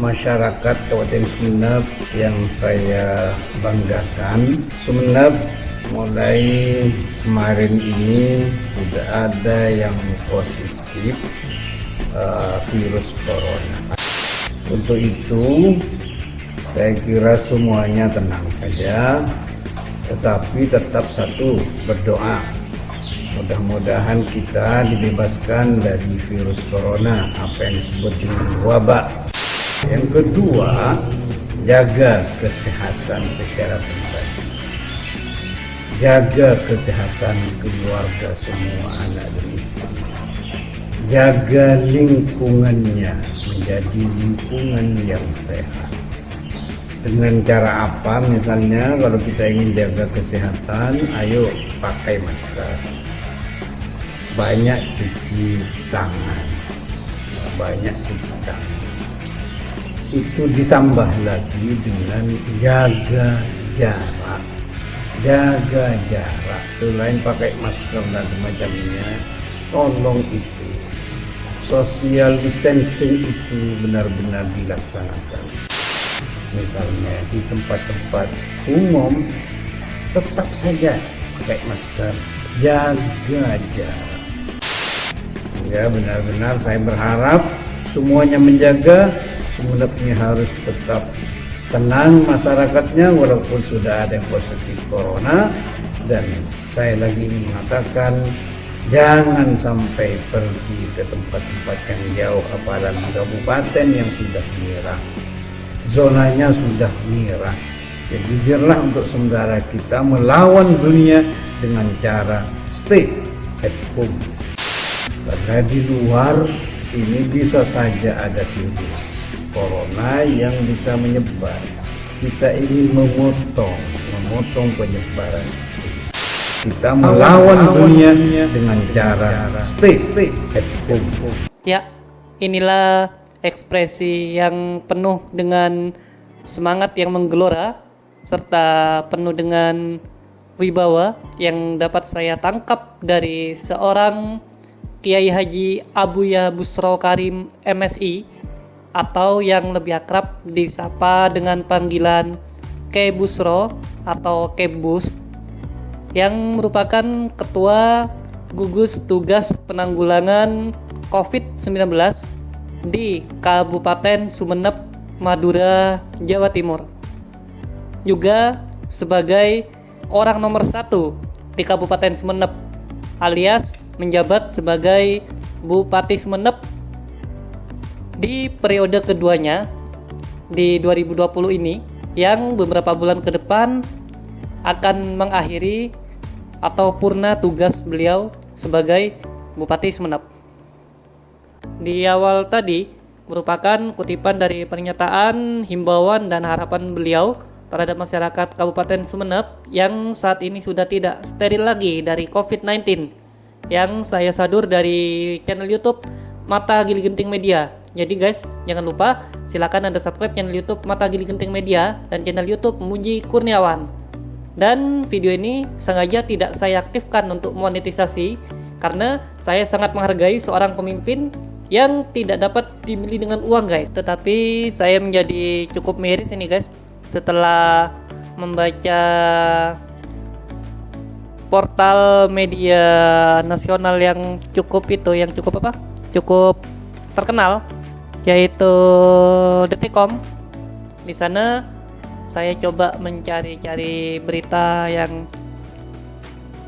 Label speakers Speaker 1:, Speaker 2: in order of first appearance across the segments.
Speaker 1: masyarakat Kabupaten Sumeneb yang saya banggakan. Sumeneb mulai kemarin ini sudah ada yang positif uh, virus corona. Untuk itu saya kira semuanya tenang saja, tetapi tetap satu berdoa. Mudah-mudahan kita dibebaskan dari virus corona, apa yang disebut dengan wabak. Yang kedua, jaga kesehatan secara pribadi. Jaga kesehatan keluarga semua anak dan istri. Jaga lingkungannya menjadi lingkungan yang sehat. Dengan cara apa? Misalnya kalau kita ingin jaga kesehatan ayo pakai masker. Banyak cuci tangan. Banyak cuci tangan itu ditambah lagi dengan jaga jarak. Jaga jarak. Selain pakai masker dan semacamnya tolong itu. Social distancing itu benar-benar dilaksanakan. Misalnya di tempat-tempat umum tetap saja pakai masker. Jaga jarak. Ya benar-benar saya berharap semuanya menjaga semuanya harus tetap tenang masyarakatnya walaupun sudah ada yang positif corona dan saya lagi mengatakan jangan sampai pergi ke tempat-tempat yang jauh apalagi kabupaten yang sudah merah zonanya sudah merah. Jadi biarlah untuk sementara kita melawan dunia dengan cara stay at home. Karena di luar ini bisa saja ada virus corona yang bisa menyebar. Kita ingin memotong, memotong penyebaran. Kita melawan dunia dengan cara stay, stay at home.
Speaker 2: Ya, inilah ekspresi yang penuh dengan semangat yang menggelora serta penuh dengan wibawa yang dapat saya tangkap dari seorang Kiai Haji Abuya Busro Karim MSI atau yang lebih akrab disapa dengan panggilan Ke Busro atau Kebus yang merupakan ketua gugus tugas penanggulangan COVID-19 di Kabupaten Sumeneb, Madura, Jawa Timur. Juga sebagai orang nomor satu di Kabupaten Sumeneb, alias menjabat sebagai Bupati Sumeneb di periode keduanya di 2020 ini yang beberapa bulan ke depan akan mengakhiri atau purna tugas beliau sebagai Bupati Sumeneb di awal tadi merupakan kutipan dari pernyataan himbauan dan harapan beliau terhadap masyarakat Kabupaten Sumeneb yang saat ini sudah tidak steril lagi dari COVID-19 yang saya sadur dari channel YouTube Mata Gili Genting Media. Jadi guys, jangan lupa silakan Anda subscribe channel YouTube Mata Gili Genting Media dan channel YouTube Muji Kurniawan. Dan video ini sengaja tidak saya aktifkan untuk monetisasi karena saya sangat menghargai seorang pemimpin yang tidak dapat dibeli dengan uang guys. Tetapi saya menjadi cukup miris ini guys. Setelah membaca portal media nasional yang cukup itu yang cukup apa? Cukup terkenal yaitu Detikcom. Di sana saya coba mencari-cari berita yang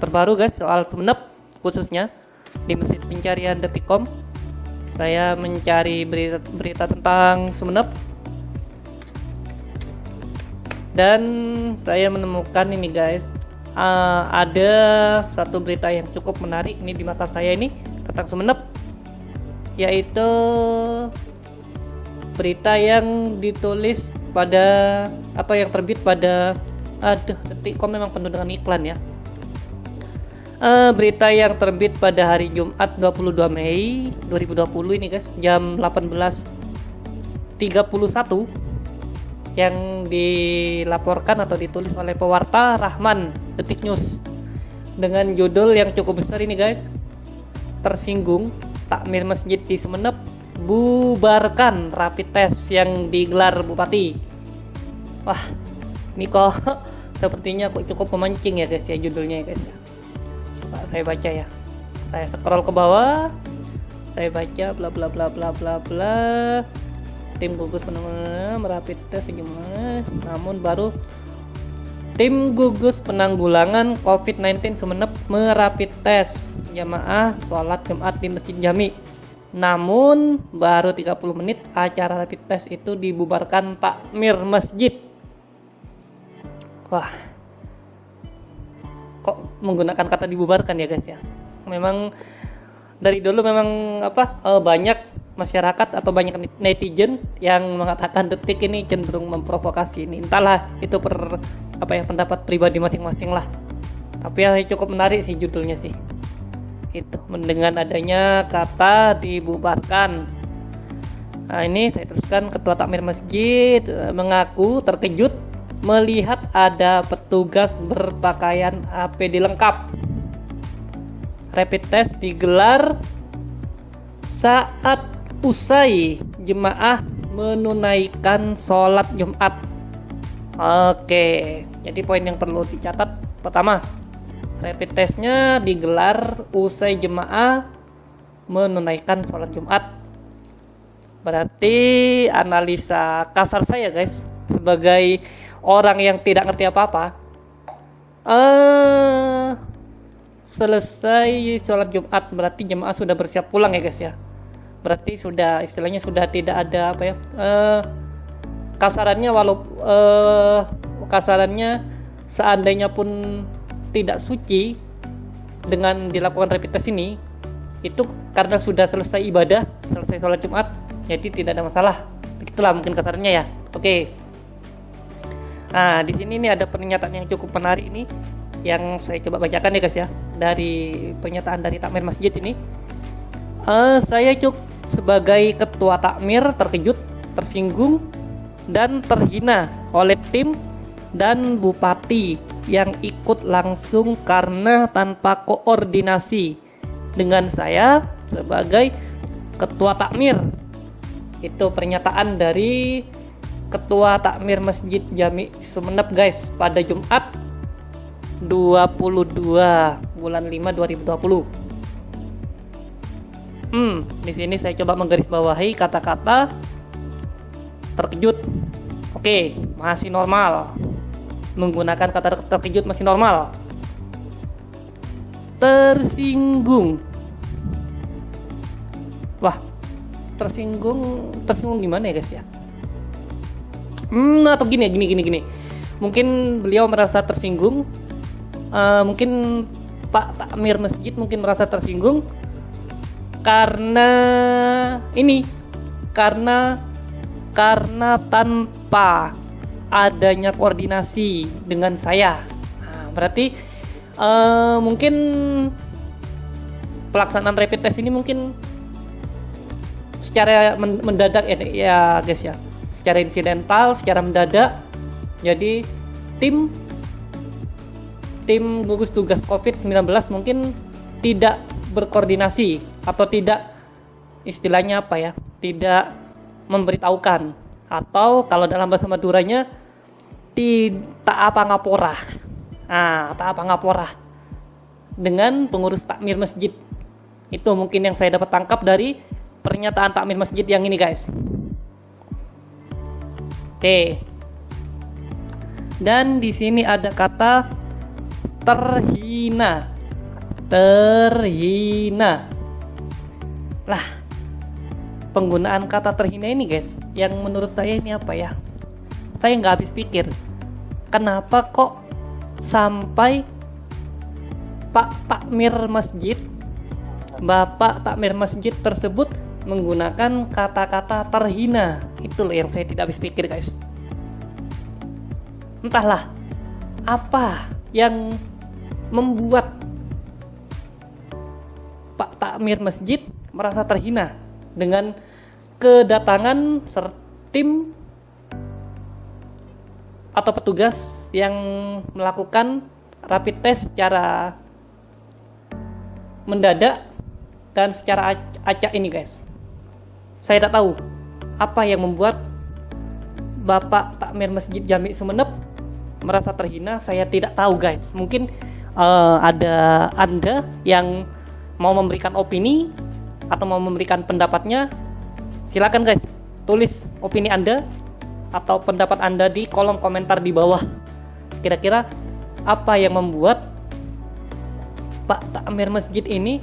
Speaker 2: terbaru guys soal Sumeneb khususnya di mesin pencarian Detikcom. Saya mencari berita, berita tentang Sumeneb. Dan saya menemukan ini guys uh, ada satu berita yang cukup menarik ini di mata saya ini tentang Sumeneb yaitu berita yang ditulis pada atau yang terbit pada aduh detikcom memang penuh dengan iklan ya? Uh, berita yang terbit pada hari Jumat 22 Mei 2020 ini guys jam 18.31 yang dilaporkan atau ditulis oleh pewarta Rahman Detik News dengan judul yang cukup besar ini guys. Tersinggung takmir masjid di Semenep bubarkan rapid test yang digelar Bupati. Wah, ini kok sepertinya kok cukup memancing ya guys ya judulnya ya guys ya. Saya baca ya. Saya scroll ke bawah. Saya baca bla bla bla bla bla bla. Tim gugus penanganan merapid test gimana? Namun baru Tim gugus penanggulangan COVID-19 Sumeneb merapid tes jamaah sholat Jumat di Masjid Jami. Namun baru 30 menit acara rapid test itu dibubarkan takmir masjid. Wah. Kok menggunakan kata dibubarkan ya guys ya? Memang dari dulu memang apa eh, banyak masyarakat atau banyak netizen yang mengatakan detik ini cenderung memprovokasi ini entahlah itu per apa ya pendapat pribadi masing-masing lah tapi ya cukup menarik sih judulnya sih itu dengan adanya kata dibubarkan. Nah ini saya teruskan ketua takmir masjid eh, mengaku terkejut melihat ada petugas berpakaian APD lengkap. Rapid test digelar saat usai jemaah menunaikan sholat Jumat. Oke, jadi poin yang perlu dicatat. Pertama, rapid testnya digelar usai jemaah menunaikan sholat Jumat. Berarti analisa kasar saya guys, sebagai orang yang tidak ngerti apa-apa, eh selesai sholat Jumat berarti jemaah sudah bersiap pulang ya guys ya berarti sudah istilahnya sudah tidak ada apa ya uh, kasarannya walau uh, kasarannya seandainya pun tidak suci dengan dilakukan rapid test ini itu karena sudah selesai ibadah selesai sholat Jumat jadi tidak ada masalah. Itulah mungkin kasarannya ya. Oke. Nah di sini ini ada pernyataan yang cukup menarik ini yang saya coba bacakan ya guys ya. Dari pernyataan dari takmir masjid ini. Uh, saya cukup sebagai ketua takmir terkejut, tersinggung, dan terhina oleh tim dan bupati yang ikut langsung karena tanpa koordinasi dengan saya sebagai ketua takmir. Itu pernyataan dari ketua takmir Masjid Jami Sumeneb guys pada Jumat 22 bulan 5 2020. Hmm, di sini saya coba menggarisbawahi kata-kata terkejut. Oke, masih normal. Menggunakan kata terkejut masih normal. Tersinggung. Wah, tersinggung, tersinggung gimana ya guys ya? Hmm, atau gini, gini, gini, gini. Mungkin beliau merasa tersinggung. Uh, mungkin Pak Takmir Masjid mungkin merasa tersinggung karena ini karena karena tanpa adanya koordinasi dengan saya. Nah, berarti uh, mungkin pelaksanaan rapid test ini mungkin secara mendadak ya, ya guys ya. Secara insidental secara mendadak. Jadi tim tim gugus tugas COVID-19 mungkin tidak berkoordinasi atau tidak istilahnya apa ya tidak memberitahukan. Atau kalau dalam bahasa Maduranya tidak apa ngapora ah tak apa ngapora dengan pengurus takmir masjid. Itu mungkin yang saya dapat tangkap dari pernyataan takmir masjid yang ini guys. Oke. Dan di sini ada kata terhina. Terhina. Lah penggunaan kata terhina ini guys yang menurut saya ini apa ya saya nggak habis pikir kenapa kok sampai Pak Takmir Masjid Bapak Takmir Masjid tersebut menggunakan kata-kata terhina? Itu yang saya tidak habis pikir guys. Entahlah apa yang membuat Pak Takmir Masjid merasa terhina dengan kedatangan tim atau petugas yang melakukan rapid test secara mendadak dan secara acak ini guys saya tidak tahu apa yang membuat Bapak Takmir Masjid Jami Sumeneb merasa terhina. Saya tidak tahu guys. Mungkin uh, ada Anda yang mau memberikan opini atau mau memberikan pendapatnya. Silakan guys, tulis opini Anda atau pendapat Anda di kolom komentar di bawah. Kira-kira apa yang membuat Pak Takmir Masjid ini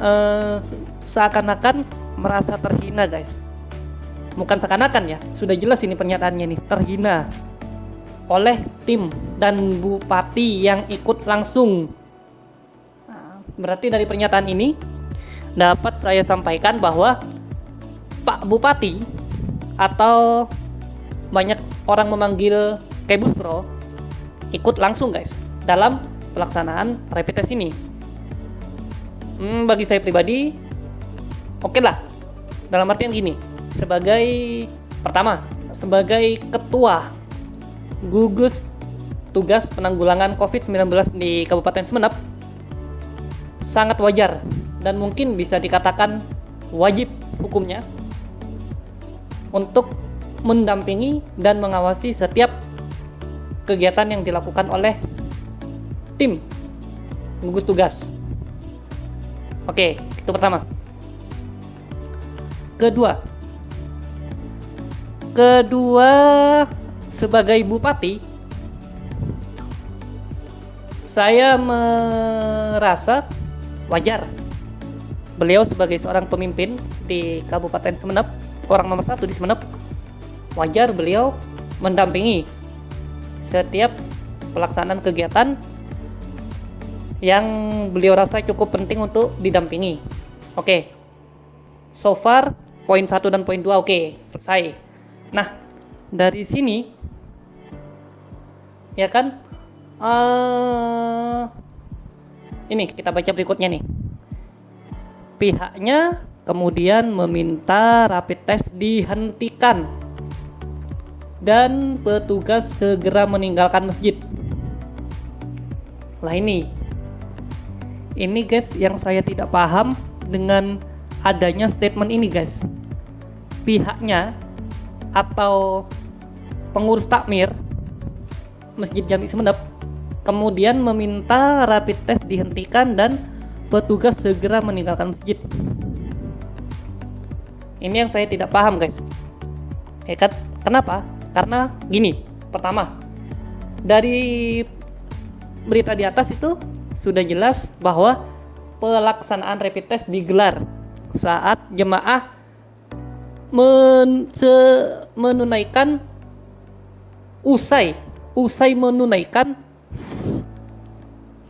Speaker 2: uh, seakan-akan merasa terhina guys bukan seakan-akan ya sudah jelas ini pernyataannya nih terhina oleh tim dan bupati yang ikut langsung nah, berarti dari pernyataan ini dapat saya sampaikan bahwa Pak Bupati atau banyak orang memanggil Kebusro ikut langsung guys dalam pelaksanaan rapid test ini. Hmm, bagi saya pribadi oke okay lah. Dalam artian gini sebagai pertama sebagai ketua gugus tugas penanggulangan COVID-19 di Kabupaten Semenep sangat wajar dan mungkin bisa dikatakan wajib hukumnya untuk mendampingi dan mengawasi setiap kegiatan yang dilakukan oleh tim gugus tugas. Oke, itu pertama. Kedua, kedua sebagai bupati saya merasa wajar beliau sebagai seorang pemimpin di Kabupaten Semenep orang nomor satu di Semenep wajar beliau mendampingi setiap pelaksanaan kegiatan yang beliau rasa cukup penting untuk didampingi oke okay. so far poin satu dan poin dua oke okay, selesai Nah, dari sini ya kan uh, ini kita baca berikutnya nih. Pihaknya kemudian meminta rapid test dihentikan dan petugas segera meninggalkan masjid. Lah ini. Ini guys yang saya tidak paham dengan adanya statement ini guys. Pihaknya atau pengurus takmir Masjid Jami Semenep kemudian meminta rapid test dihentikan dan petugas segera meninggalkan masjid. Ini yang saya tidak paham, guys. Kan? Kenapa? Karena gini, pertama, dari berita di atas itu sudah jelas bahwa pelaksanaan rapid test digelar saat jemaah men, menunaikan usai usai menunaikan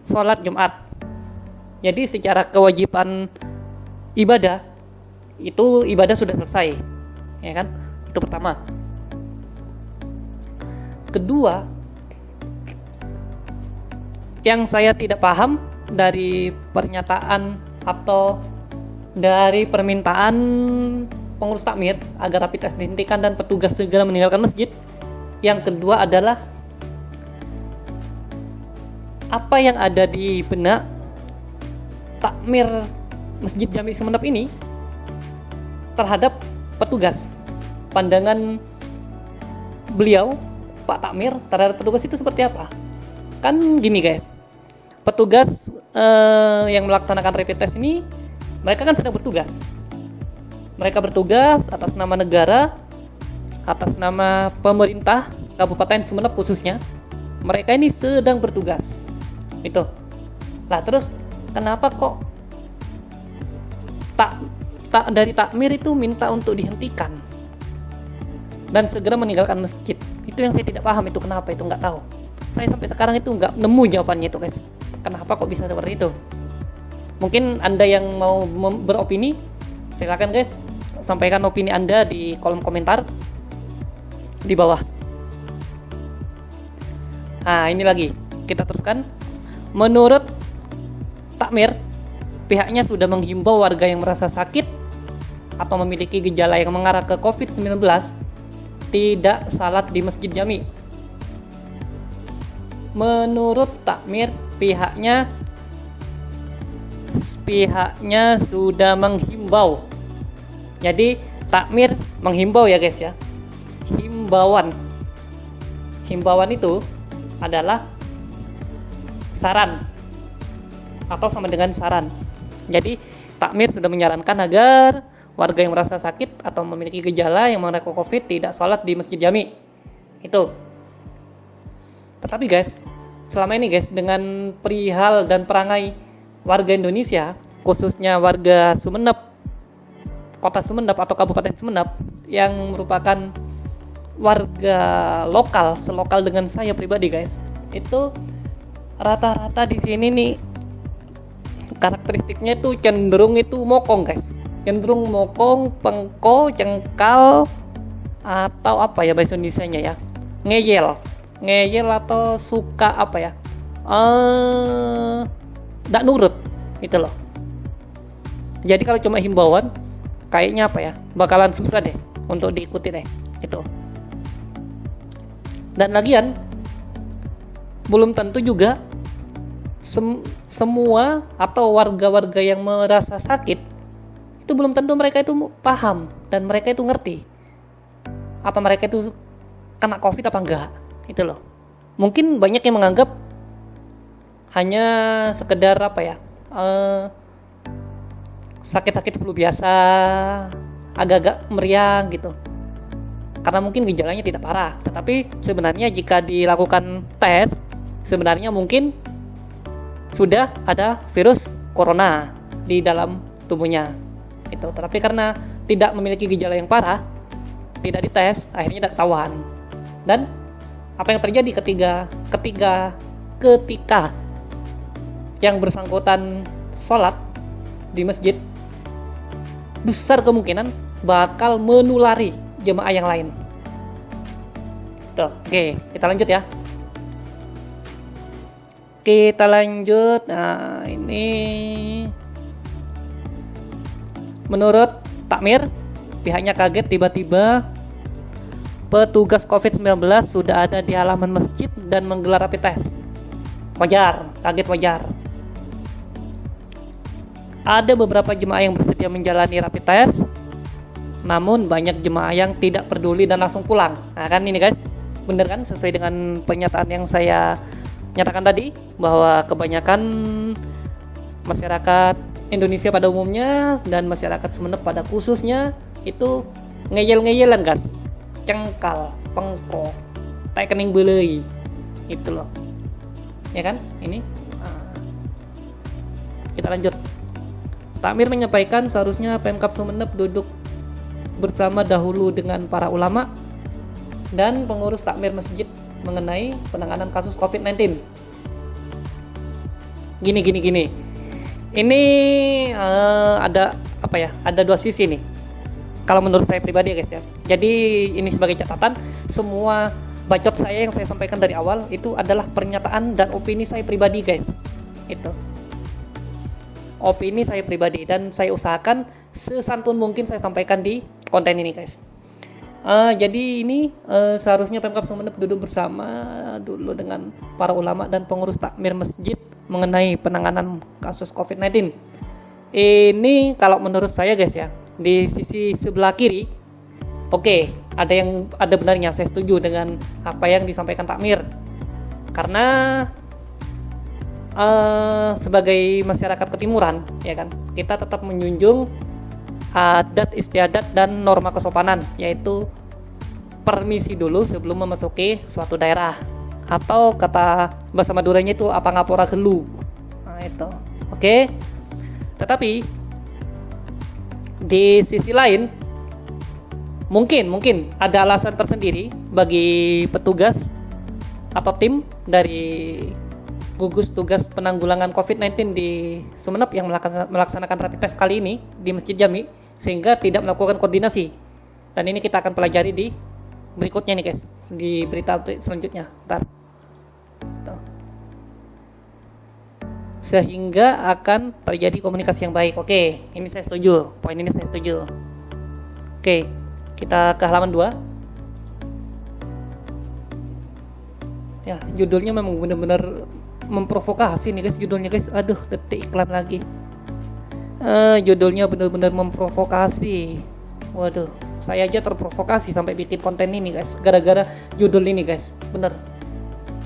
Speaker 2: sholat Jumat. Jadi secara kewajiban ibadah itu ibadah sudah selesai, ya kan? Itu pertama. Kedua, yang saya tidak paham dari pernyataan atau dari permintaan pengurus takmir agar rapid test dihentikan dan petugas segera meninggalkan masjid. Yang kedua adalah apa yang ada di benak takmir Masjid Jami Semenep ini terhadap petugas. Pandangan beliau Pak Takmir terhadap petugas itu seperti apa? Kan gini guys, petugas eh, yang melaksanakan rapid test ini mereka kan sedang bertugas mereka bertugas atas nama negara, atas nama pemerintah Kabupaten Sumeneb khususnya. Mereka ini sedang bertugas. Itu. Lah terus kenapa kok tak tak dari takmir itu minta untuk dihentikan dan segera meninggalkan masjid? Itu yang saya tidak paham itu kenapa itu nggak tahu. Saya sampai sekarang itu nggak nemu jawabannya itu guys. Kenapa kok bisa seperti itu? Mungkin anda yang mau beropini silakan guys sampaikan opini Anda di kolom komentar di bawah. Nah, ini lagi. Kita teruskan. Menurut Takmir, pihaknya sudah menghimbau warga yang merasa sakit atau memiliki gejala yang mengarah ke COVID-19 tidak salat di Masjid Jami. Menurut Takmir, pihaknya pihaknya sudah menghimbau. Jadi takmir menghimbau ya guys ya. Himbauan. Himbauan itu adalah saran atau sama dengan saran. Jadi takmir sudah menyarankan agar warga yang merasa sakit atau memiliki gejala yang mengenai covid tidak sholat di masjid jami. Itu. Tetapi guys selama ini guys dengan perihal dan perangai warga Indonesia khususnya warga Sumeneb kota Sumeneb atau kabupaten Sumeneb yang merupakan warga lokal selokal dengan saya pribadi guys itu rata-rata di sini nih karakteristiknya itu cenderung itu mokong guys cenderung mokong pengko cengkal atau apa ya bahasa Indonesia nya ya? Ngeyel. Ngeyel atau suka apa ya? Eh uh, nurut itu loh. Jadi kalau cuma himbauan kayaknya apa ya? Bakalan susah deh untuk diikuti deh itu dan lagian belum tentu juga sem semua atau warga-warga yang merasa sakit itu belum tentu mereka itu paham dan mereka itu ngerti apa mereka itu kena covid apa enggak itu loh. Mungkin banyak yang menganggap hanya sekedar apa ya uh, sakit-sakit flu biasa agak-agak meriang gitu. Karena mungkin gejalanya tidak parah tetapi sebenarnya jika dilakukan tes sebenarnya mungkin sudah ada virus corona di dalam tubuhnya itu tetapi karena tidak memiliki gejala yang parah tidak dites akhirnya tidak ketahuan dan apa yang terjadi ketika ketika ketika yang bersangkutan sholat di masjid besar kemungkinan bakal menulari jemaah yang lain. Tuh, oke, kita lanjut ya. Kita lanjut. Nah, ini menurut Takmir, pihaknya kaget tiba-tiba petugas COVID-19 sudah ada di halaman masjid dan menggelar rapid test. Wajar, kaget wajar ada beberapa jemaah yang bersedia menjalani rapid test, namun banyak jemaah yang tidak peduli dan langsung pulang. Nah kan ini guys, bener kan sesuai dengan pernyataan yang saya nyatakan tadi bahwa kebanyakan masyarakat Indonesia pada umumnya dan masyarakat Sumeneb pada khususnya itu ngeyel-ngeyelan guys, cengkal, pengko, tekening belei, itu loh, ya kan? Ini kita lanjut. Takmir menyampaikan seharusnya Pemkap Sumeneb duduk bersama dahulu dengan para ulama dan pengurus takmir masjid mengenai penanganan kasus COVID-19. Gini gini gini. Ini uh, ada apa ya? Ada dua sisi nih. Kalau menurut saya pribadi guys ya. Jadi ini sebagai catatan semua bacot saya yang saya sampaikan dari awal itu adalah pernyataan dan opini saya pribadi guys. Itu opini saya pribadi dan saya usahakan sesantun mungkin saya sampaikan di konten ini guys. Uh, jadi ini uh, seharusnya Pemkap Sumeneb duduk bersama dulu dengan para ulama dan pengurus takmir masjid mengenai penanganan kasus COVID-19. Ini kalau menurut saya guys ya, di sisi sebelah kiri, oke, okay, ada yang ada benarnya saya setuju dengan apa yang disampaikan takmir. Karena uh, sebagai masyarakat ketimuran ya kan kita tetap menjunjung adat istiadat dan norma kesopanan yaitu permisi dulu sebelum memasuki suatu daerah. Atau kata bahasa Maduranya itu apa ngapora gelu nah itu. Oke? Tetapi di sisi lain mungkin mungkin ada alasan tersendiri bagi petugas atau tim dari gugus tugas penanggulangan COVID-19 di Sumeneb yang melaksanakan rapid test kali ini di Masjid Jami sehingga tidak melakukan koordinasi. Dan ini kita akan pelajari di berikutnya nih guys, di berita selanjutnya. Ntar. Sehingga akan terjadi komunikasi yang baik. Oke, ini saya setuju. Poin ini saya setuju. Oke, kita ke halaman 2. Ya, judulnya memang benar-benar memprovokasi nih guys judulnya guys. Aduh detik iklan lagi. Uh, judulnya benar-benar memprovokasi. Waduh saya aja terprovokasi sampai bikin konten ini guys. Gara-gara judul ini guys. Bener.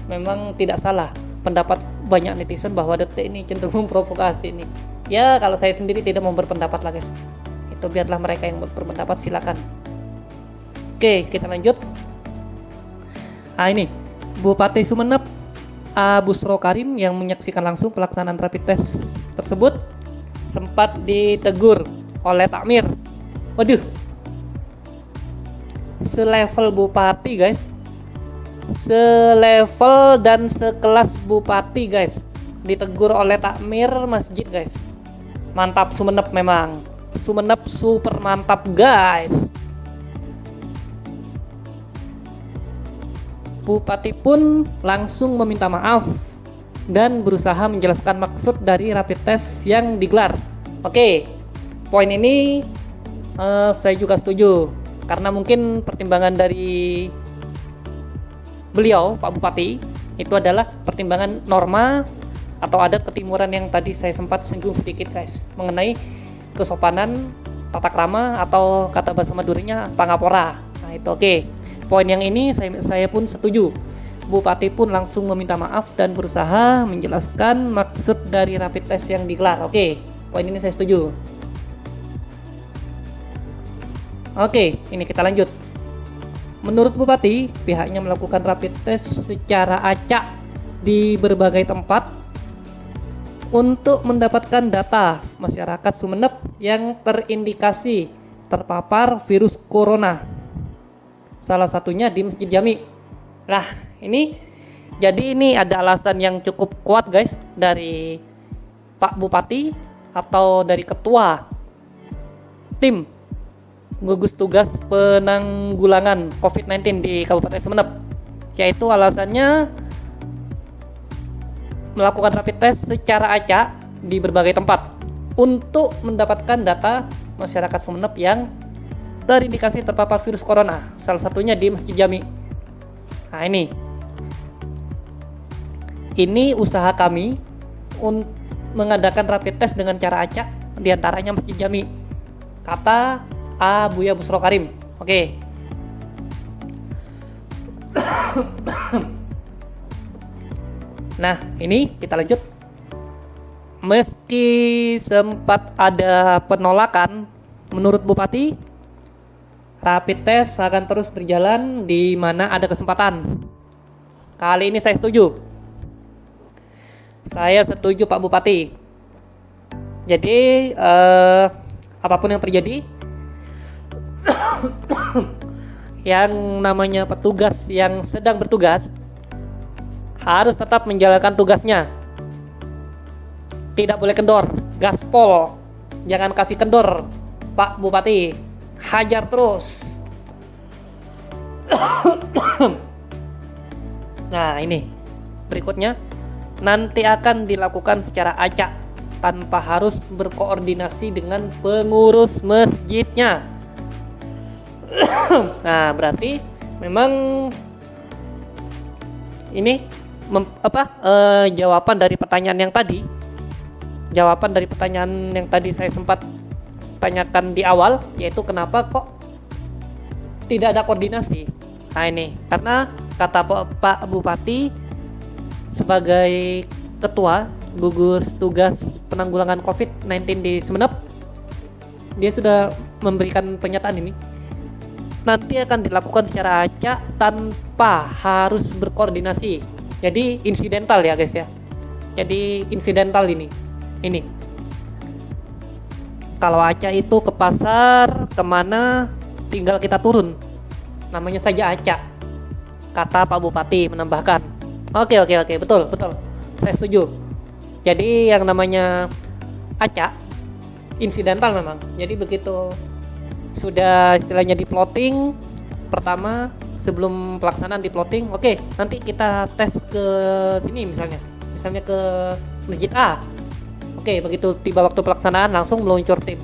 Speaker 2: Memang tidak salah. Pendapat banyak netizen bahwa detik ini cenderung provokasi ini ya kalau saya sendiri tidak mau berpendapat lah guys. Itu biarlah mereka yang berpendapat silakan. Oke kita lanjut. Ah ini. Bupati Sumeneb Abusro Karim yang menyaksikan langsung pelaksanaan rapid test tersebut sempat ditegur oleh Takmir. Waduh. Selevel bupati guys. Selevel dan sekelas bupati guys. Ditegur oleh takmir masjid guys. Mantap Sumenep memang. Sumenep super mantap guys Bupati pun langsung meminta maaf dan berusaha menjelaskan maksud dari rapid test yang digelar. Oke, poin ini uh, saya juga setuju karena mungkin pertimbangan dari beliau Pak Bupati itu adalah pertimbangan norma atau adat ketimuran yang tadi saya sempat singgung sedikit guys mengenai kesopanan tata krama atau kata bahasa Madurinya pangapora nah itu oke okay. Poin yang ini saya, saya pun setuju. Bupati pun langsung meminta maaf dan berusaha menjelaskan maksud dari rapid test yang digelar. Oke poin ini saya setuju. Oke ini kita lanjut. Menurut Bupati pihaknya melakukan rapid test secara acak di berbagai tempat untuk mendapatkan data masyarakat Sumeneb yang terindikasi terpapar virus corona. Salah satunya di Masjid Jami. Nah, ini jadi ini ada alasan yang cukup kuat guys dari Pak Bupati atau dari ketua tim gugus tugas penanggulangan COVID-19 di Kabupaten Sumeneb yaitu alasannya melakukan rapid test secara acak di berbagai tempat untuk mendapatkan data masyarakat Sumeneb yang terindikasi terpapar virus corona. Salah satunya di Masjid Jami. Nah ini, ini usaha kami untuk mengadakan rapid test dengan cara acak di antaranya Masjid Jami. Kata Abuya Busro Karim. Oke. Nah, ini kita lanjut. Meski sempat ada penolakan, menurut Bupati, rapid test akan terus berjalan di mana ada kesempatan. Kali ini saya setuju. Saya setuju Pak Bupati. Jadi, eh, apa pun yang terjadi, yang namanya petugas yang sedang bertugas harus tetap menjalankan tugasnya. Tidak boleh kendor, gaspol, jangan kasih kendor, Pak Bupati, hajar terus. nah ini berikutnya nanti akan dilakukan secara acak tanpa harus berkoordinasi dengan pengurus masjidnya. nah berarti memang ini mem, apa uh, jawaban dari pertanyaan yang tadi jawaban dari pertanyaan yang tadi saya sempat tanyakan di awal yaitu kenapa kok tidak ada koordinasi? Nah ini. Karena kata Pak Bupati sebagai ketua gugus tugas penanggulangan COVID-19 di Sumeneb dia sudah memberikan pernyataan ini. Nanti akan dilakukan secara acak tanpa harus berkoordinasi. Jadi insidental ya guys ya. Jadi insidental ini. Ini kalau Aca itu ke pasar ke mana tinggal kita turun. Namanya saja Aca kata Pak Bupati menambahkan. Oke oke oke betul betul. Saya setuju. Jadi yang namanya Aca insidental memang. Jadi begitu sudah istilahnya di plotting pertama sebelum pelaksanaan di plotting oke nanti kita tes ke sini misalnya. Misalnya ke masjid A oke begitu tiba waktu pelaksanaan langsung meluncur tim.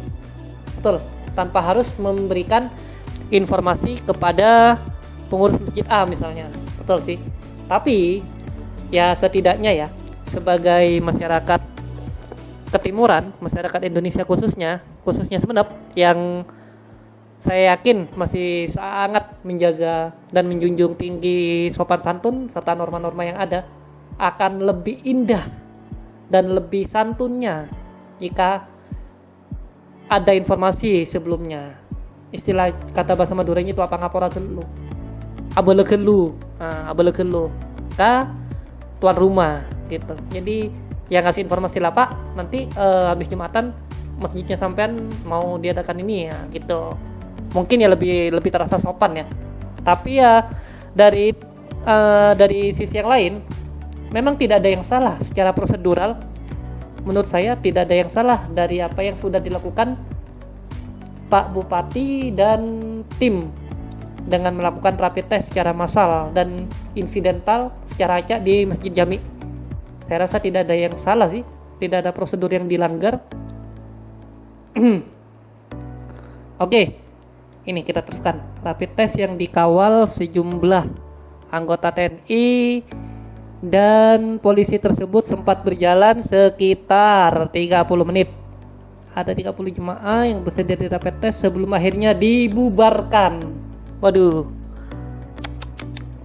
Speaker 2: Betul tanpa harus memberikan informasi kepada pengurus masjid A misalnya. Betul sih. Tapi ya setidaknya ya sebagai masyarakat ketimuran masyarakat Indonesia khususnya khususnya Semenep yang saya yakin masih sangat menjaga dan menjunjung tinggi sopan santun serta norma-norma yang ada akan lebih indah dan lebih santunnya jika ada informasi sebelumnya. Istilah kata bahasa Maduranya itu apa? Ngapora lu abele lu nah, abele lu ka tuan rumah gitu. Jadi yang ngasih informasi lah pak. Nanti uh, habis jumatan masjidnya sampean mau diadakan ini ya gitu. Mungkin ya lebih lebih terasa sopan ya. Tapi ya dari uh, dari sisi yang lain memang tidak ada yang salah secara prosedural menurut saya tidak ada yang salah dari apa yang sudah dilakukan Pak Bupati dan tim dengan melakukan rapid test secara massal dan insidental secara acak di Masjid Jami. Saya rasa tidak ada yang salah sih, tidak ada prosedur yang dilanggar. Oke, ini kita teruskan rapid test yang dikawal sejumlah anggota TNI dan polisi tersebut sempat berjalan sekitar 30 menit. Ada 30 jemaah yang bersedia di rapid test sebelum akhirnya dibubarkan. Waduh.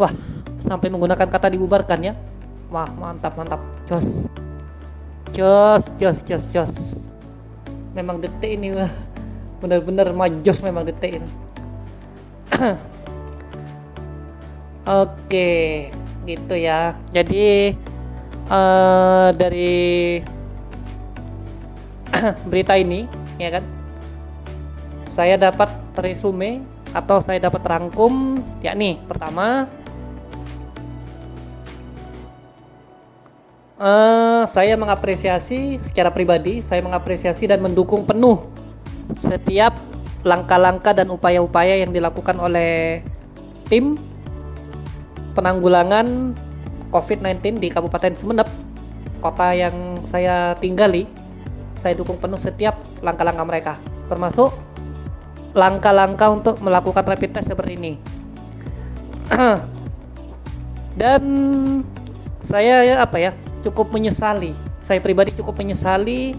Speaker 2: Wah sampai menggunakan kata dibubarkan ya. Wah mantap mantap. Jos. Jos jos jos jos. Memang detik ini wah bener-bener majos memang detik ini. Oke gitu ya. Jadi uh, dari berita ini ya kan? Saya dapat resume atau saya dapat rangkum yakni pertama uh, saya mengapresiasi secara pribadi saya mengapresiasi dan mendukung penuh setiap langkah-langkah dan upaya-upaya yang dilakukan oleh tim penanggulangan COVID-19 di Kabupaten Sumeneb, kota yang saya tinggali, saya dukung penuh setiap langkah-langkah mereka, termasuk langkah-langkah untuk melakukan rapid test seperti ini. Dan saya ya apa ya, cukup menyesali. Saya pribadi cukup menyesali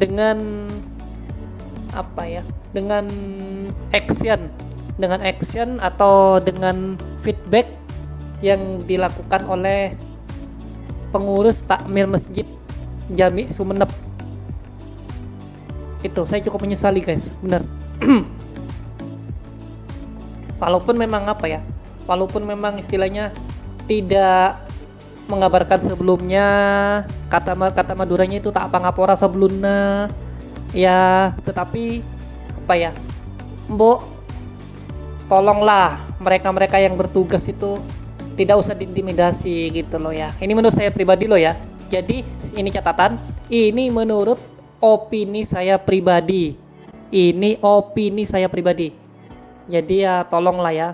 Speaker 2: dengan apa ya dengan action dengan action atau dengan feedback yang dilakukan oleh pengurus takmir masjid Jami Sumeneb. Itu saya cukup menyesali guys. Benar. Walaupun memang apa ya walaupun memang istilahnya tidak mengabarkan sebelumnya kata kata Maduranya itu tak apa ngapora sebelumnya ya tetapi apa ya mbok tolonglah mereka-mereka yang bertugas itu tidak usah diintimidasi gitu loh ya. Ini menurut saya pribadi loh ya. Jadi ini catatan ini menurut opini saya pribadi. Ini opini saya pribadi. Jadi ya tolonglah ya.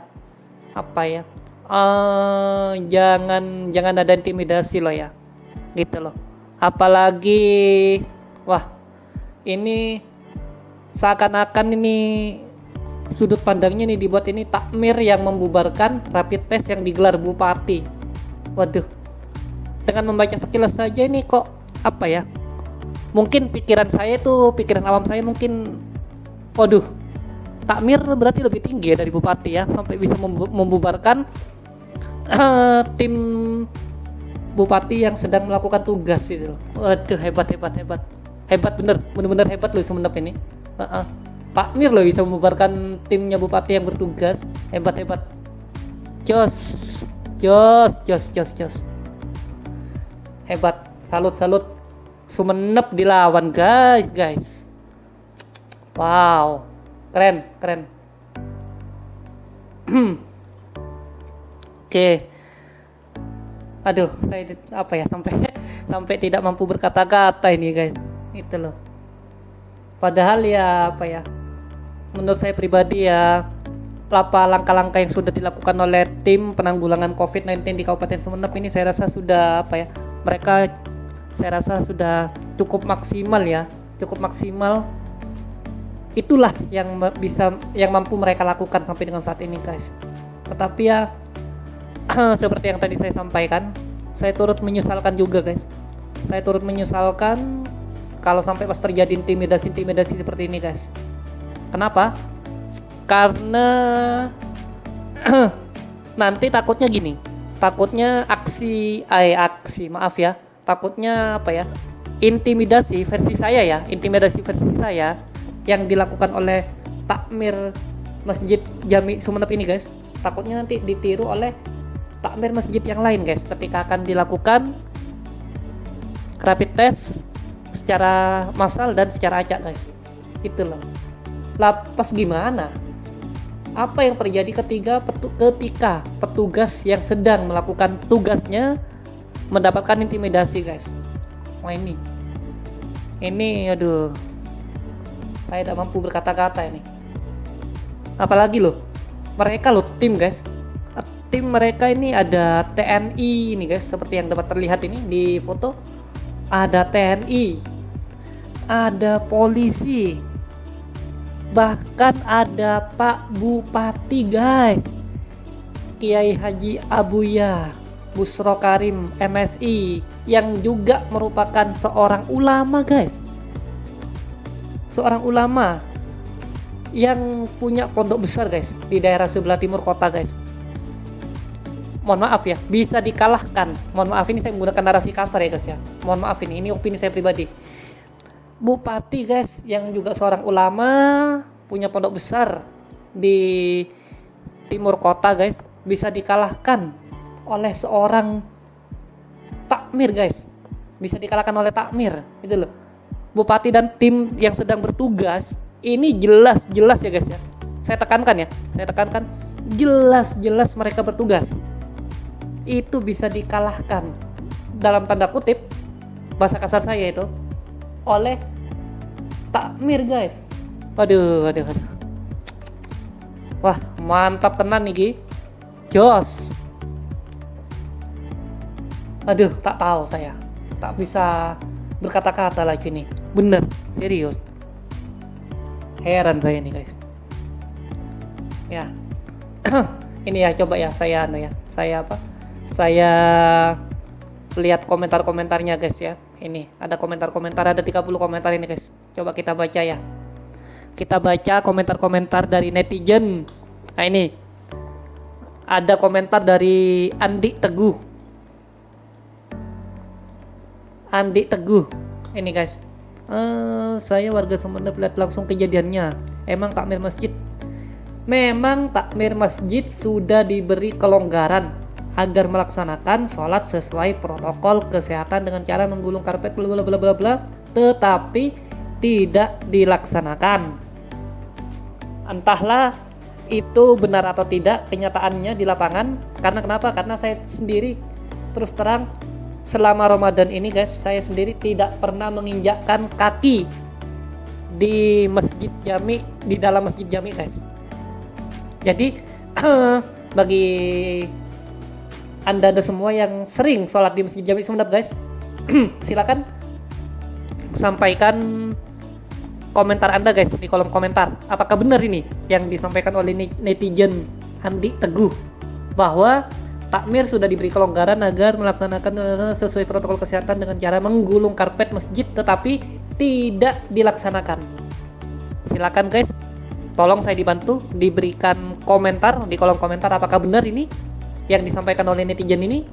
Speaker 2: Apa ya? Uh, jangan jangan ada intimidasi loh ya. Gitu loh. Apalagi wah ini seakan-akan ini sudut pandangnya nih dibuat ini takmir yang membubarkan rapid test yang digelar bupati. Waduh, dengan membaca sekilas saja ini kok apa ya? Mungkin pikiran saya itu pikiran awam saya mungkin, waduh, takmir berarti lebih tinggi ya dari bupati ya sampai bisa membubarkan uh, tim bupati yang sedang melakukan tugas itu. Waduh hebat hebat hebat hebat bener bener-bener hebat loh semenep ini uh -uh. Pak Mir loh bisa membubarkan timnya bupati yang bertugas. Hebat hebat jos jos jos jos jos. Hebat. Salut salut. Sumenep dilawan guys guys. Wow. Keren keren. Oke. Okay. aduh saya apa ya sampai sampai tidak mampu berkata-kata ini guys. Itu loh. Padahal ya apa ya menurut saya pribadi ya apa langkah-langkah yang sudah dilakukan oleh tim penanggulangan COVID-19 di Kabupaten Sumeneb ini saya rasa sudah apa ya mereka saya rasa sudah cukup maksimal ya cukup maksimal. Itulah yang bisa yang mampu mereka lakukan sampai dengan saat ini guys. Tetapi ya seperti yang tadi saya sampaikan saya turut menyesalkan juga guys. Saya turut menyesalkan kalau sampai pas terjadi intimidasi-intimidasi seperti ini guys kenapa? Karena nanti takutnya gini. Takutnya aksi ay aksi maaf ya. Takutnya apa ya? Intimidasi versi saya ya. Intimidasi versi saya yang dilakukan oleh takmir masjid Jami Sumeneb ini guys. Takutnya nanti ditiru oleh takmir masjid yang lain guys ketika akan dilakukan rapid test secara massal dan secara acak guys. Itu loh lapas gimana? Apa yang terjadi ketika petu ketika petugas yang sedang melakukan tugasnya mendapatkan intimidasi guys? Wah ini. Ini aduh. Saya tidak mampu berkata-kata ini. Apalagi loh mereka loh tim guys. Tim mereka ini ada TNI ini guys. Seperti yang dapat terlihat ini di foto. Ada TNI ada polisi bahkan ada Pak Bupati guys. Kiai Haji Abuya Busro Karim MSI yang juga merupakan seorang ulama guys. Seorang ulama yang punya pondok besar guys di daerah sebelah timur kota guys. Mohon maaf ya bisa dikalahkan. Mohon maaf ini saya menggunakan narasi kasar ya guys ya. Mohon maaf ini ini opini saya pribadi bupati guys yang juga seorang ulama punya pondok besar di timur kota guys bisa dikalahkan oleh seorang takmir guys. Bisa dikalahkan oleh takmir itu loh. Bupati dan tim yang sedang bertugas ini jelas jelas ya guys ya. Saya tekankan ya saya tekankan jelas jelas mereka bertugas. Itu bisa dikalahkan. Dalam tanda kutip bahasa kasar saya itu oleh takmir guys. Waduh waduh waduh. Wah mantap tenan nih jos. Aduh tak tahu saya. Tak bisa berkata-kata lagi nih. Bener serius. Heran saya nih guys. Ya. Ini ya coba ya saya anu ya. Saya apa? Saya lihat komentar-komentarnya guys ya ini ada komentar-komentar ada 30 komentar ini guys. Coba kita baca ya. Kita baca komentar-komentar dari netizen. Nah ini. Ada komentar dari Andi Teguh. Andi Teguh. Ini guys. Uh, saya warga Sumeneb lihat langsung kejadiannya. Emang takmir masjid? Memang takmir masjid sudah diberi kelonggaran agar melaksanakan sholat sesuai protokol kesehatan dengan cara menggulung karpet bla bla bla bla tetapi tidak dilaksanakan. Entahlah itu benar atau tidak kenyataannya di lapangan. Karena kenapa? Karena saya sendiri terus terang selama Ramadan ini guys saya sendiri tidak pernah menginjakkan kaki di masjid jami di dalam masjid jami guys. Jadi bagi anda ada semua yang sering sholat di Masjid Jami Sumeneb guys. Silakan sampaikan komentar Anda guys di kolom komentar. Apakah benar ini yang disampaikan oleh netizen Andi Teguh? Bahwa takmir sudah diberi kelonggaran agar melaksanakan eh, sesuai protokol kesehatan dengan cara menggulung karpet masjid tetapi tidak dilaksanakan. Silakan guys. Tolong saya dibantu diberikan komentar di kolom komentar. Apakah benar ini yang disampaikan oleh netizen ini.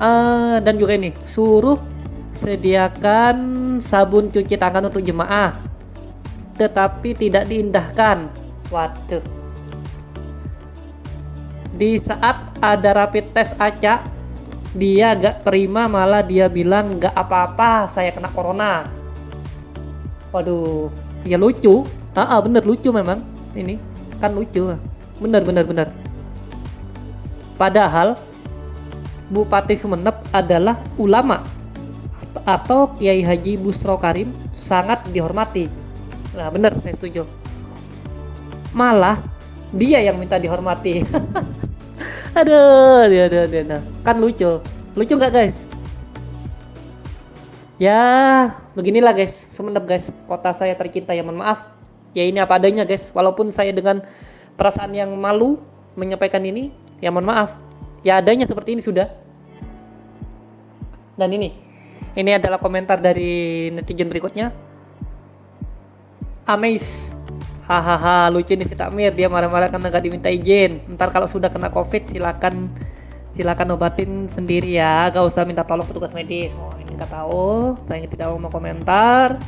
Speaker 2: Uh, dan juga ini suruh sediakan sabun cuci tangan untuk jemaah tetapi tidak diindahkan. Waduh. Di saat ada rapid test acak dia gak terima malah dia bilang gak apa-apa saya kena corona. Waduh ya lucu. Ah, ah bener lucu memang ini. Kan lucu. Bener bener bener Padahal Bupati Sumeneb adalah ulama atau Kiai Haji Busro Karim sangat dihormati. Nah, benar saya setuju. Malah dia yang minta dihormati. aduh, dia, dia, dia, dia. kan lucu. Lucu nggak guys? Ya, beginilah guys, Sumeneb guys, kota saya tercinta ya mohon maaf. Ya ini apa adanya guys, walaupun saya dengan perasaan yang malu menyampaikan ini, ya mohon maaf. Ya adanya seperti ini sudah. Dan ini. Ini adalah komentar dari netizen berikutnya. Amaze hahaha lucu nih si Takmir. Dia marah-marah karena nggak diminta izin. Ntar kalau sudah kena covid silakan silakan obatin sendiri ya. Gak usah minta tolong petugas medis. Oh ini nggak tahu. Saya tidak mau komentar.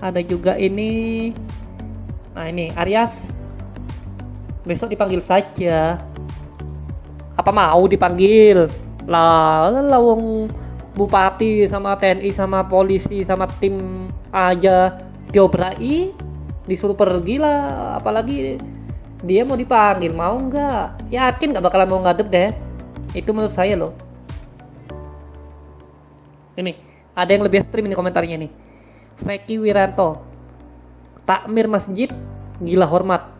Speaker 2: Ada juga ini. Nah ini Arias. Besok dipanggil saja apa mau dipanggil? Lah lawang bupati sama TNI sama polisi sama tim aja diobrai disuruh pergi lah. Apalagi dia mau dipanggil mau nggak? Yakin nggak bakalan mau ngadep deh. Itu menurut saya loh. Ini ada yang lebih ekstrim ini komentarnya nih. Feki Wiranto. Takmir masjid gila hormat.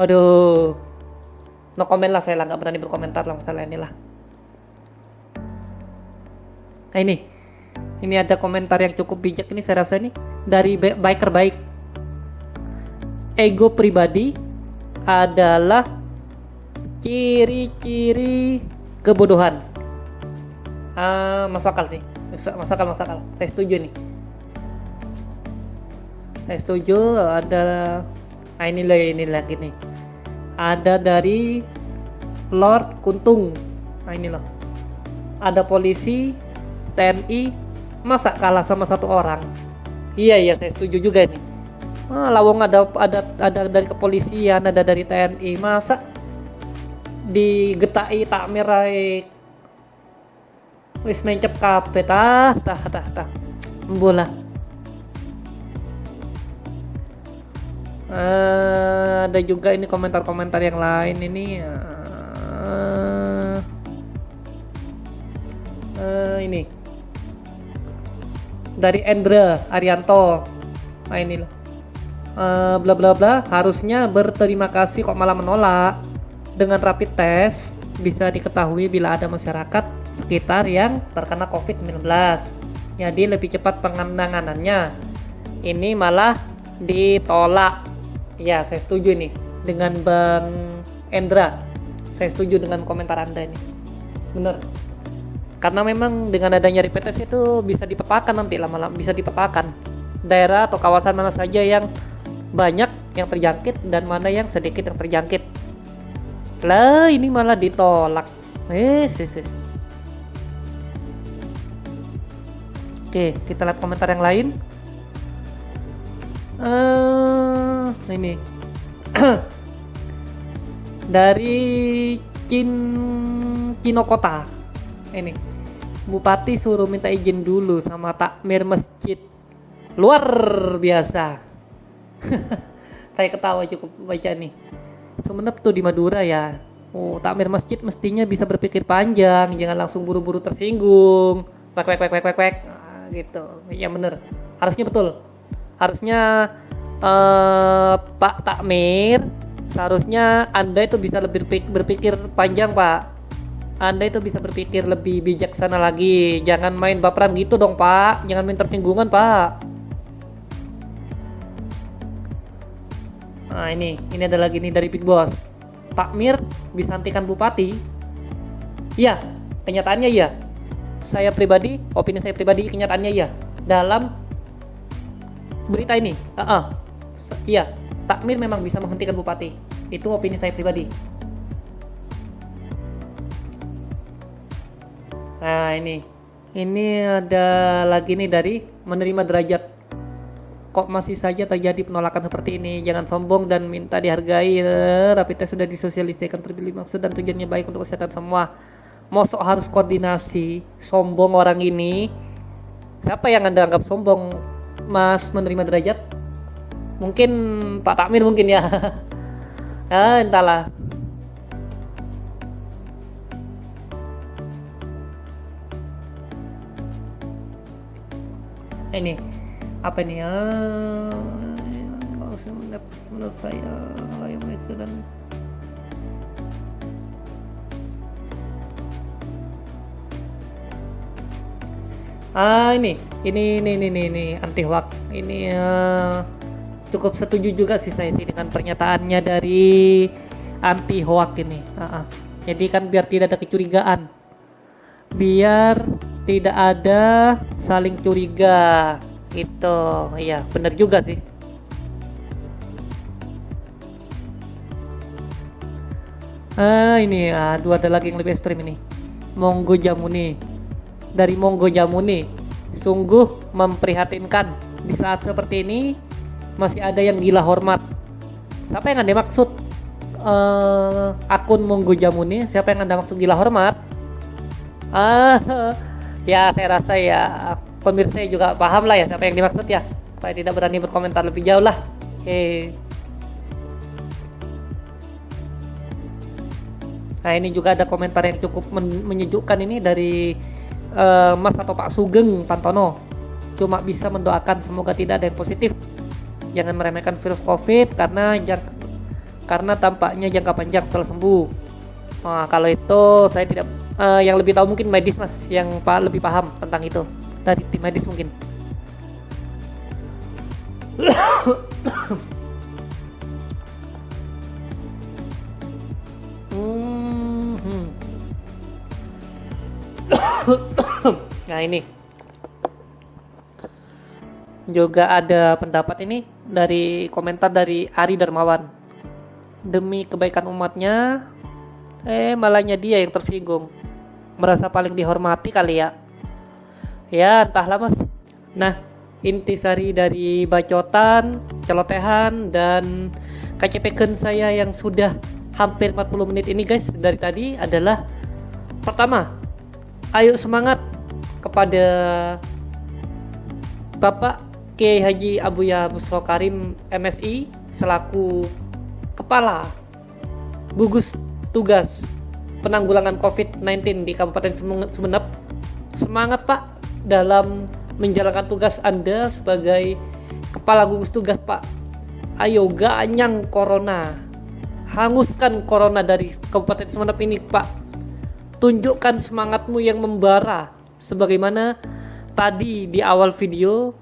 Speaker 2: Aduh no komen lah saya lah nggak berani berkomentar lah masalah ini lah nah ini ini ada komentar yang cukup bijak ini saya rasa ini dari biker baik ego pribadi adalah ciri-ciri kebodohan. Uh, masuk akal sih, masuk. Saya setuju nih. Saya setuju ada, nah ini lagi ini lagi nih. Ada dari Lord Kuntung. Nah ini loh. Ada polisi, TNI, masa kalah sama satu orang? Iya iya saya setuju juga nih ah, lawang ada ada ada dari kepolisian ada dari TNI masa digetai tak mirai wis mencep kape tah tah tah tah bola uh, ada juga ini komentar-komentar yang lain. Ini uh, uh, ini. Dari Endra Arianto. Nah ini uh, bla bla bla harusnya berterima kasih kok malah menolak. Dengan rapid test bisa diketahui bila ada masyarakat sekitar yang terkena COVID-19 jadi lebih cepat penanganannya. Ini malah ditolak ya saya setuju nih dengan Bang Endra. Saya setuju dengan komentar anda ini bener karena memang dengan adanya rapid test itu bisa dipetakan nanti lama-lama bisa dipetakan daerah atau kawasan mana saja yang banyak yang terjangkit dan mana yang sedikit yang terjangkit. Lah ini malah ditolak. Eh yes, yes. oke kita lihat komentar yang lain uh, ini. Dari Cin Cinokota. Ini. Bupati suruh minta izin dulu sama takmir masjid. Luar biasa. Saya ketawa cukup baca nih. Sumenep tuh di Madura ya. Oh takmir masjid mestinya bisa berpikir panjang. Jangan langsung buru-buru tersinggung. Wek wek wek wek wek nah, gitu. Ya bener. Harusnya betul harusnya uh, Pak Takmir seharusnya anda itu bisa lebih berpikir panjang Pak anda itu bisa berpikir lebih bijaksana lagi jangan main baperan gitu dong Pak jangan main tersinggungan Pak Nah ini, ini ada lagi nih dari Big Boss. Takmir bisa hentikan bupati. Iya, kenyataannya iya. Saya pribadi, opini saya pribadi, kenyataannya iya. Dalam berita ini, uh -uh. iya, takmir memang bisa menghentikan bupati. Itu opini saya pribadi. Nah ini, ini ada lagi nih dari menerima derajat. Kok masih saja terjadi penolakan seperti ini? Jangan sombong dan minta dihargai. Eh, rapid test sudah disosialisasikan terpilih maksud dan tujuannya baik untuk kesehatan semua. Mosok harus koordinasi. Sombong orang ini. Siapa yang anda anggap sombong mas menerima derajat? Mungkin Pak Takmir mungkin ya. Ya entahlah. Ini. Apa kalau menurut, menurut saya layak dan ah ini ini ini ini ini, ini anti hoax ini uh, cukup setuju juga sih saya ini dengan pernyataannya dari anti hoax ini. Uh -uh. jadi kan biar tidak ada kecurigaan. Biar tidak ada saling curiga. Itu iya benar juga sih. Ah ini ini dua ada lagi yang lebih ekstrim ini. Monggo jamu nih dari Monggo Jamuni sungguh memprihatinkan di saat seperti ini masih ada yang gila hormat. Siapa yang anda maksud uh, akun Monggo Jamuni? Siapa yang anda maksud gila hormat? Ah ya saya rasa ya pemirsa juga paham lah ya siapa yang dimaksud ya. Saya tidak berani berkomentar lebih jauh lah. Oke. Okay. Nah ini juga ada komentar yang cukup men menyejukkan ini dari uh, Mas atau Pak Sugeng Pantono. Cuma bisa mendoakan semoga tidak ada yang positif. Jangan meremehkan virus COVID karena jangka, karena tampaknya jangka panjang setelah sembuh. Nah, kalau itu saya tidak uh, yang lebih tahu mungkin medis mas, yang pak lebih paham tentang itu dari tim medis mungkin. nah ini. Juga ada pendapat ini dari komentar dari Ari Darmawan. Demi kebaikan umatnya eh malahnya dia yang tersinggung. Merasa paling dihormati kali ya. Ya entahlah mas. Nah intisari dari bacotan celotehan dan KCP saya yang sudah hampir 40 menit ini guys dari tadi adalah pertama ayo semangat kepada Bapak Kiai Haji Abuya Busro Karim MSI selaku kepala gugus tugas penanggulangan COVID-19 di Kabupaten Sumeneb. Semangat Pak dalam menjalankan tugas Anda sebagai kepala gugus tugas Pak. Ayo ganyang corona. Hanguskan corona dari Kabupaten Sumeneb ini Pak tunjukkan semangatmu yang membara. Sebagaimana tadi di awal video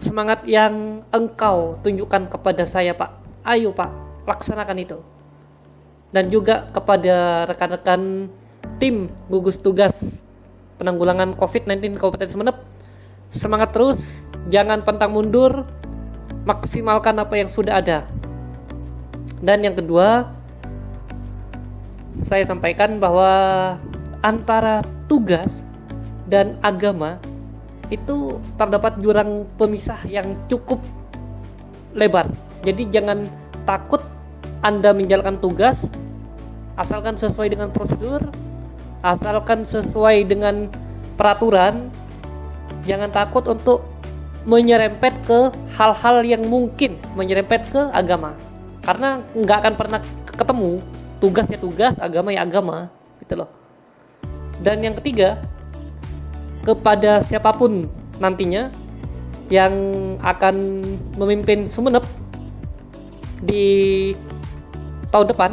Speaker 2: semangat yang engkau tunjukkan kepada saya Pak. Ayo Pak laksanakan itu. Dan juga kepada rekan-rekan tim gugus tugas penanggulangan COVID-19 Kabupaten Sumeneb semangat terus. Jangan pantang mundur. Maksimalkan apa yang sudah ada. Dan yang kedua saya sampaikan bahwa antara tugas dan agama itu terdapat jurang pemisah yang cukup lebar. Jadi jangan takut Anda menjalankan tugas asalkan sesuai dengan prosedur, asalkan sesuai dengan peraturan. Jangan takut untuk menyerempet ke hal-hal yang mungkin menyerempet ke agama. Karena nggak akan pernah ketemu tugas ya tugas agama ya agama gitu loh. Dan yang ketiga kepada siapa pun nantinya yang akan memimpin Sumeneb di tahun depan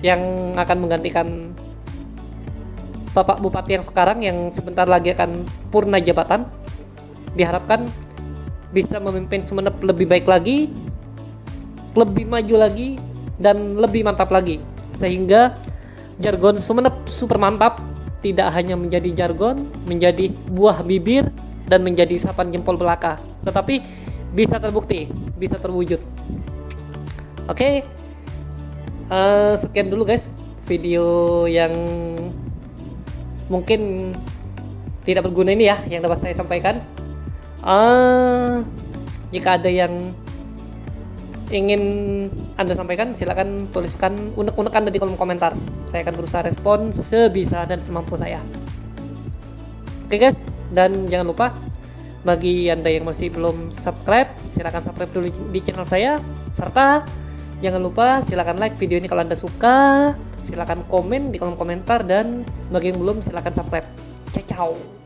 Speaker 2: yang akan menggantikan Bapak Bupati yang sekarang yang sebentar lagi akan purna jabatan diharapkan bisa memimpin Sumeneb lebih baik lagi lebih maju lagi dan lebih mantap lagi sehingga jargon Sumeneb super mantap tidak hanya menjadi jargon, menjadi buah bibir dan menjadi sapan jempol belaka, tetapi bisa terbukti, bisa terwujud. Oke, okay. uh, eh, sekian dulu guys video yang mungkin tidak berguna ini ya yang dapat saya sampaikan. Uh, jika ada yang ingin Anda sampaikan, silakan tuliskan unek-unek Anda di kolom komentar. Saya akan berusaha respon sebisa dan semampu saya. Oke guys, dan jangan lupa bagi Anda yang masih belum subscribe, silakan subscribe dulu di channel saya serta jangan lupa silakan like video ini kalau Anda suka, silakan komen di kolom komentar dan bagi yang belum silakan subscribe. Ciao.